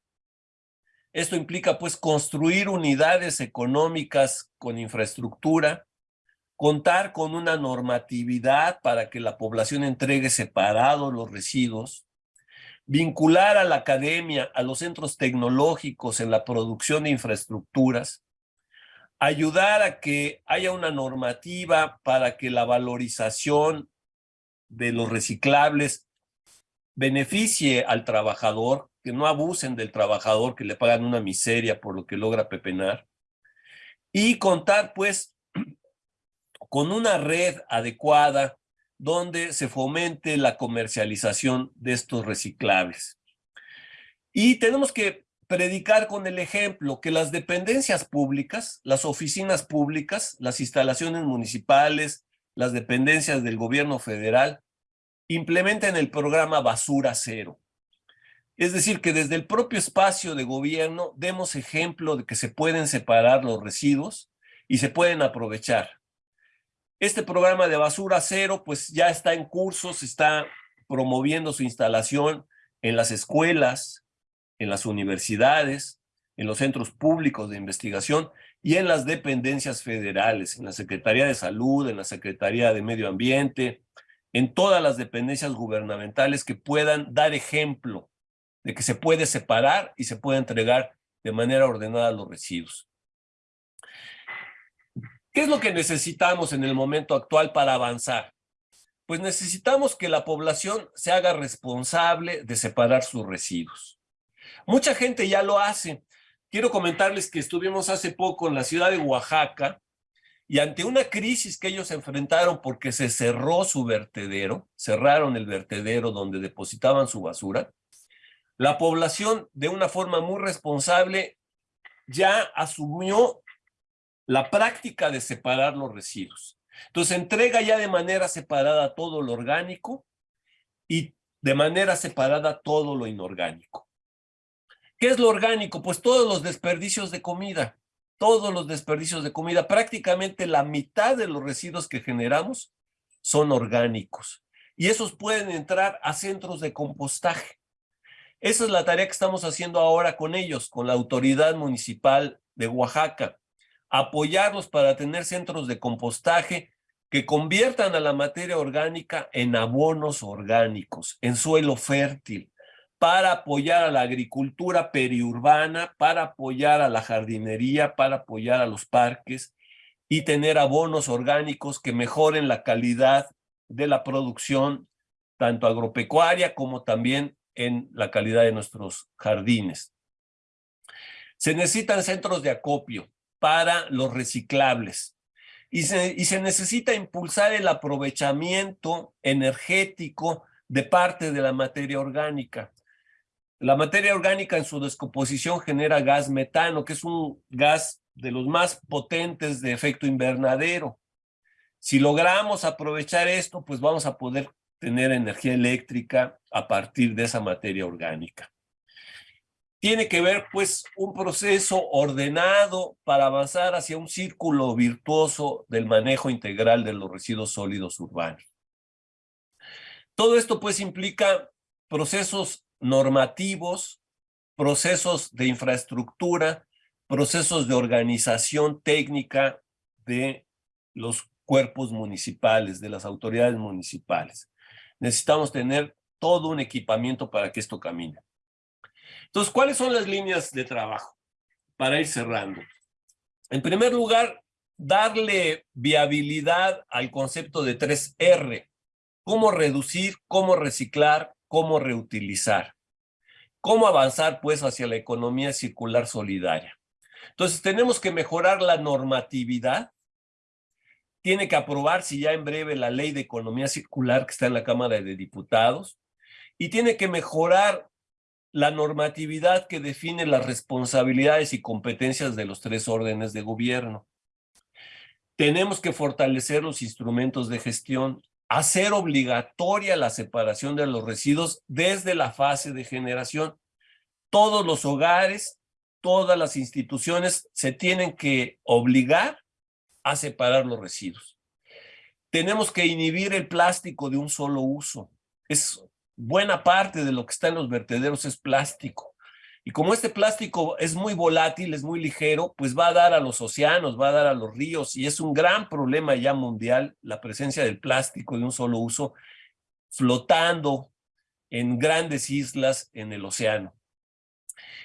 Esto implica pues construir unidades económicas con infraestructura, contar con una normatividad para que la población entregue separados los residuos, vincular a la academia, a los centros tecnológicos en la producción de infraestructuras, ayudar a que haya una normativa para que la valorización de los reciclables beneficie al trabajador, que no abusen del trabajador, que le pagan una miseria por lo que logra pepenar, y contar pues con una red adecuada donde se fomente la comercialización de estos reciclables. Y tenemos que predicar con el ejemplo que las dependencias públicas, las oficinas públicas, las instalaciones municipales, las dependencias del gobierno federal, implementen el programa Basura Cero. Es decir, que desde el propio espacio de gobierno demos ejemplo de que se pueden separar los residuos y se pueden aprovechar. Este programa de basura cero pues ya está en curso, se está promoviendo su instalación en las escuelas, en las universidades, en los centros públicos de investigación y en las dependencias federales, en la Secretaría de Salud, en la Secretaría de Medio Ambiente, en todas las dependencias gubernamentales que puedan dar ejemplo de que se puede separar y se puede entregar de manera ordenada los residuos. ¿Qué es lo que necesitamos en el momento actual para avanzar? Pues necesitamos que la población se haga responsable de separar sus residuos. Mucha gente ya lo hace. Quiero comentarles que estuvimos hace poco en la ciudad de Oaxaca y ante una crisis que ellos enfrentaron porque se cerró su vertedero, cerraron el vertedero donde depositaban su basura, la población de una forma muy responsable ya asumió la práctica de separar los residuos. Entonces entrega ya de manera separada todo lo orgánico y de manera separada todo lo inorgánico. ¿Qué es lo orgánico? Pues todos los desperdicios de comida, todos los desperdicios de comida, prácticamente la mitad de los residuos que generamos son orgánicos. Y esos pueden entrar a centros de compostaje. Esa es la tarea que estamos haciendo ahora con ellos, con la autoridad municipal de Oaxaca. Apoyarlos para tener centros de compostaje que conviertan a la materia orgánica en abonos orgánicos, en suelo fértil, para apoyar a la agricultura periurbana, para apoyar a la jardinería, para apoyar a los parques y tener abonos orgánicos que mejoren la calidad de la producción, tanto agropecuaria como también en la calidad de nuestros jardines. Se necesitan centros de acopio para los reciclables y se, y se necesita impulsar el aprovechamiento energético de parte de la materia orgánica. La materia orgánica en su descomposición genera gas metano, que es un gas de los más potentes de efecto invernadero. Si logramos aprovechar esto, pues vamos a poder tener energía eléctrica a partir de esa materia orgánica tiene que ver pues un proceso ordenado para avanzar hacia un círculo virtuoso del manejo integral de los residuos sólidos urbanos. Todo esto pues implica procesos normativos, procesos de infraestructura, procesos de organización técnica de los cuerpos municipales, de las autoridades municipales. Necesitamos tener todo un equipamiento para que esto camine. Entonces, ¿cuáles son las líneas de trabajo? Para ir cerrando. En primer lugar, darle viabilidad al concepto de 3R. Cómo reducir, cómo reciclar, cómo reutilizar. Cómo avanzar, pues, hacia la economía circular solidaria. Entonces, tenemos que mejorar la normatividad. Tiene que aprobarse ya en breve la ley de economía circular que está en la Cámara de Diputados. Y tiene que mejorar la normatividad que define las responsabilidades y competencias de los tres órdenes de gobierno. Tenemos que fortalecer los instrumentos de gestión, hacer obligatoria la separación de los residuos desde la fase de generación. Todos los hogares, todas las instituciones se tienen que obligar a separar los residuos. Tenemos que inhibir el plástico de un solo uso. Es buena parte de lo que está en los vertederos es plástico. Y como este plástico es muy volátil, es muy ligero, pues va a dar a los océanos, va a dar a los ríos y es un gran problema ya mundial la presencia del plástico de un solo uso flotando en grandes islas en el océano.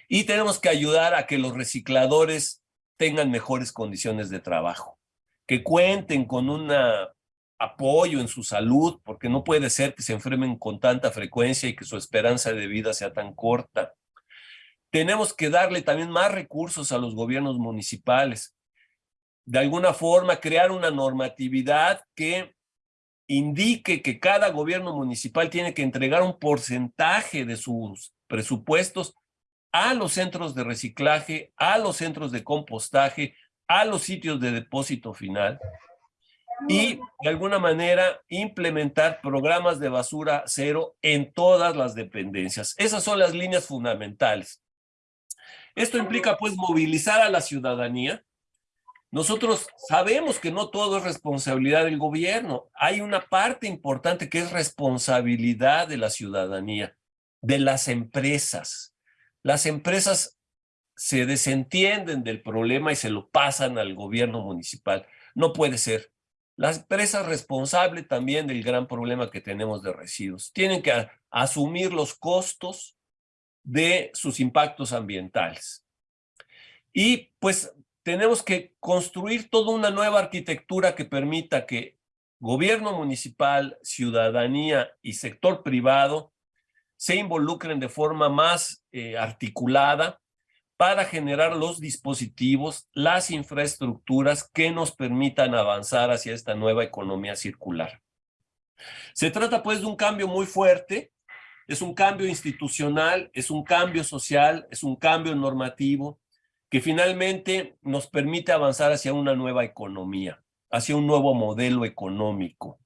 Y tenemos que ayudar a que los recicladores tengan mejores condiciones de trabajo, que cuenten con una apoyo en su salud, porque no puede ser que se enfermen con tanta frecuencia y que su esperanza de vida sea tan corta. Tenemos que darle también más recursos a los gobiernos municipales. De alguna forma, crear una normatividad que indique que cada gobierno municipal tiene que entregar un porcentaje de sus presupuestos a los centros de reciclaje, a los centros de compostaje, a los sitios de depósito final, y de alguna manera implementar programas de basura cero en todas las dependencias. Esas son las líneas fundamentales. Esto implica pues movilizar a la ciudadanía. Nosotros sabemos que no todo es responsabilidad del gobierno. Hay una parte importante que es responsabilidad de la ciudadanía, de las empresas. Las empresas se desentienden del problema y se lo pasan al gobierno municipal. No puede ser. La empresa responsable también del gran problema que tenemos de residuos. Tienen que asumir los costos de sus impactos ambientales. Y pues tenemos que construir toda una nueva arquitectura que permita que gobierno municipal, ciudadanía y sector privado se involucren de forma más eh, articulada para generar los dispositivos, las infraestructuras que nos permitan avanzar hacia esta nueva economía circular. Se trata pues de un cambio muy fuerte es un cambio institucional, es un cambio social, es un cambio normativo que finalmente nos permite avanzar hacia una nueva economía, hacia un nuevo modelo económico.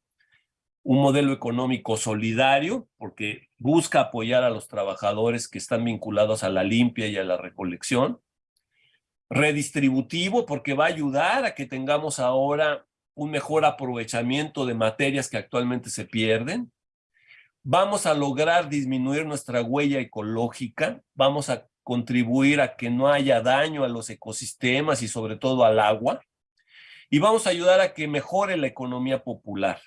Un modelo económico solidario, porque busca apoyar a los trabajadores que están vinculados a la limpia y a la recolección. Redistributivo, porque va a ayudar a que tengamos ahora un mejor aprovechamiento de materias que actualmente se pierden vamos a lograr disminuir nuestra huella ecológica, vamos a contribuir a que no haya daño a los ecosistemas y sobre todo al agua, y vamos a ayudar a que mejore la economía popular.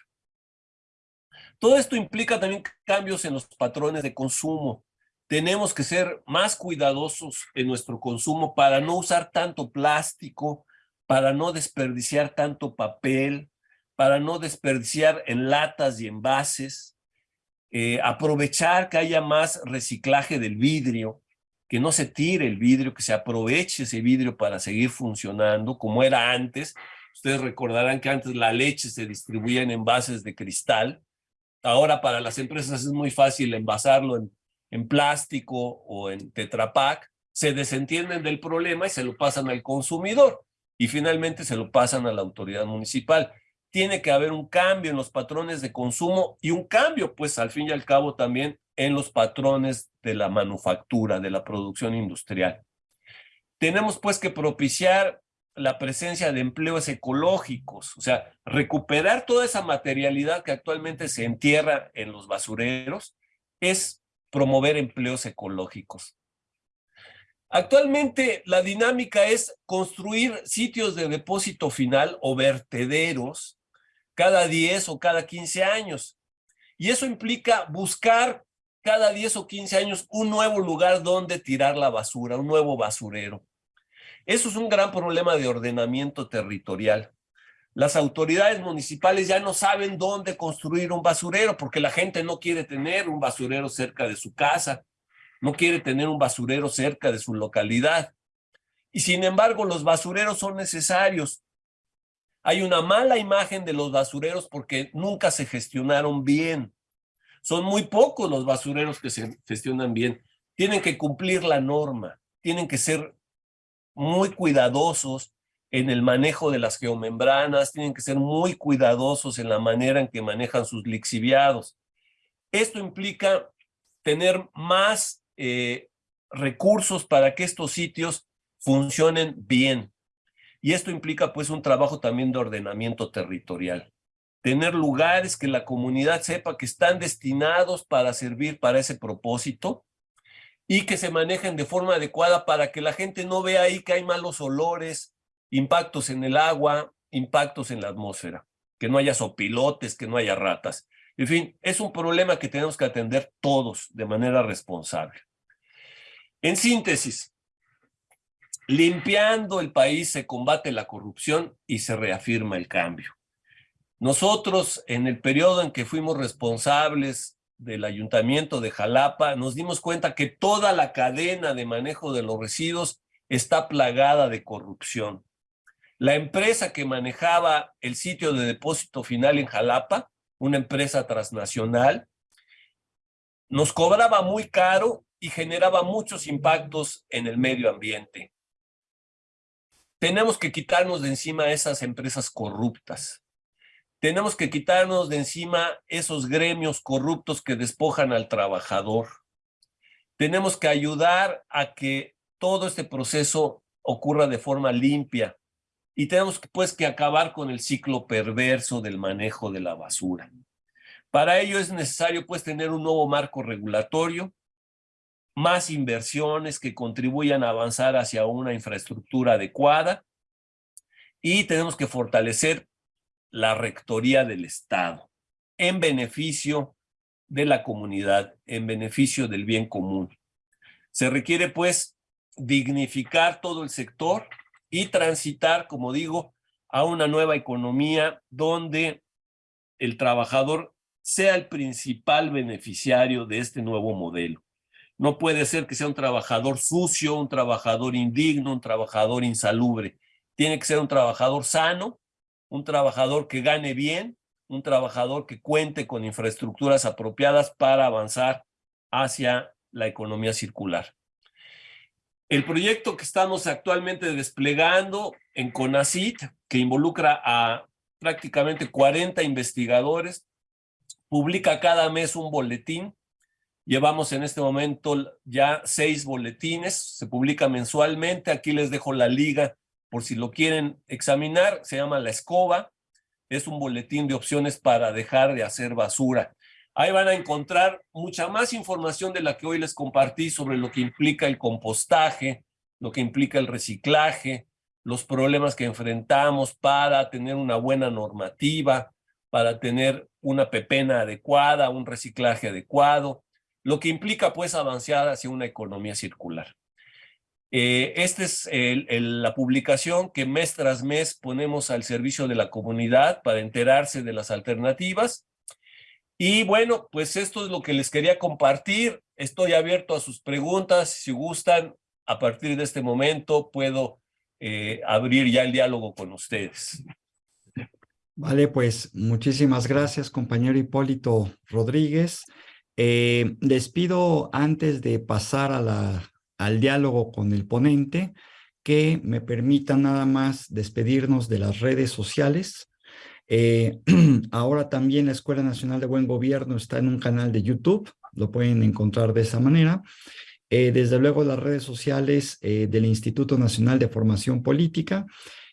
Todo esto implica también cambios en los patrones de consumo. Tenemos que ser más cuidadosos en nuestro consumo para no usar tanto plástico, para no desperdiciar tanto papel, para no desperdiciar en latas y envases, eh, aprovechar que haya más reciclaje del vidrio, que no se tire el vidrio, que se aproveche ese vidrio para seguir funcionando como era antes. Ustedes recordarán que antes la leche se distribuía en envases de cristal. Ahora para las empresas es muy fácil envasarlo en, en plástico o en tetrapack. Se desentienden del problema y se lo pasan al consumidor y finalmente se lo pasan a la autoridad municipal tiene que haber un cambio en los patrones de consumo y un cambio, pues al fin y al cabo también en los patrones de la manufactura, de la producción industrial. Tenemos pues que propiciar la presencia de empleos ecológicos, o sea, recuperar toda esa materialidad que actualmente se entierra en los basureros es promover empleos ecológicos. Actualmente la dinámica es construir sitios de depósito final o vertederos cada 10 o cada 15 años. Y eso implica buscar cada 10 o 15 años un nuevo lugar donde tirar la basura, un nuevo basurero. Eso es un gran problema de ordenamiento territorial. Las autoridades municipales ya no saben dónde construir un basurero porque la gente no quiere tener un basurero cerca de su casa, no quiere tener un basurero cerca de su localidad. Y sin embargo, los basureros son necesarios hay una mala imagen de los basureros porque nunca se gestionaron bien. Son muy pocos los basureros que se gestionan bien. Tienen que cumplir la norma, tienen que ser muy cuidadosos en el manejo de las geomembranas, tienen que ser muy cuidadosos en la manera en que manejan sus lixiviados. Esto implica tener más eh, recursos para que estos sitios funcionen bien. Y esto implica pues un trabajo también de ordenamiento territorial. Tener lugares que la comunidad sepa que están destinados para servir para ese propósito y que se manejen de forma adecuada para que la gente no vea ahí que hay malos olores, impactos en el agua, impactos en la atmósfera, que no haya sopilotes, que no haya ratas. En fin, es un problema que tenemos que atender todos de manera responsable. En síntesis, Limpiando el país se combate la corrupción y se reafirma el cambio. Nosotros, en el periodo en que fuimos responsables del ayuntamiento de Jalapa, nos dimos cuenta que toda la cadena de manejo de los residuos está plagada de corrupción. La empresa que manejaba el sitio de depósito final en Jalapa, una empresa transnacional, nos cobraba muy caro y generaba muchos impactos en el medio ambiente. Tenemos que quitarnos de encima esas empresas corruptas. Tenemos que quitarnos de encima esos gremios corruptos que despojan al trabajador. Tenemos que ayudar a que todo este proceso ocurra de forma limpia. Y tenemos pues que acabar con el ciclo perverso del manejo de la basura. Para ello es necesario pues tener un nuevo marco regulatorio, más inversiones que contribuyan a avanzar hacia una infraestructura adecuada y tenemos que fortalecer la rectoría del Estado en beneficio de la comunidad, en beneficio del bien común. Se requiere pues dignificar todo el sector y transitar, como digo, a una nueva economía donde el trabajador sea el principal beneficiario de este nuevo modelo. No puede ser que sea un trabajador sucio, un trabajador indigno, un trabajador insalubre. Tiene que ser un trabajador sano, un trabajador que gane bien, un trabajador que cuente con infraestructuras apropiadas para avanzar hacia la economía circular. El proyecto que estamos actualmente desplegando en CONACIT, que involucra a prácticamente 40 investigadores, publica cada mes un boletín. Llevamos en este momento ya seis boletines, se publica mensualmente. Aquí les dejo la liga por si lo quieren examinar. Se llama La Escoba. Es un boletín de opciones para dejar de hacer basura. Ahí van a encontrar mucha más información de la que hoy les compartí sobre lo que implica el compostaje, lo que implica el reciclaje, los problemas que enfrentamos para tener una buena normativa, para tener una pepena adecuada, un reciclaje adecuado, lo que implica pues avanzar hacia una economía circular. Eh, esta es la publicación que mes tras mes ponemos al servicio de la comunidad para enterarse de las alternativas y bueno, pues esto es lo que les quería compartir. Estoy abierto a sus preguntas. Si gustan, a partir de este momento puedo eh, abrir ya el diálogo con ustedes. Vale, pues muchísimas gracias, compañero Hipólito Rodríguez. Eh, les pido antes de pasar a la, al diálogo con el ponente que me permitan nada más despedirnos de las redes sociales. Eh, ahora también la Escuela Nacional de Buen Gobierno está en un canal de YouTube, lo pueden encontrar de esa manera. Eh, desde luego las redes sociales eh, del Instituto Nacional de Formación Política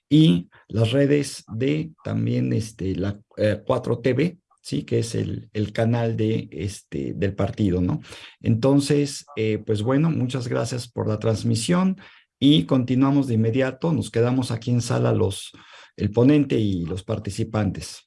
y las redes de también este, la 4TV, ¿sí? que es el, el canal de, este, del partido. ¿no? Entonces, pues bueno, muchas gracias por la transmisión y continuamos de inmediato. Nos quedamos aquí en sala los el ponente y los participantes.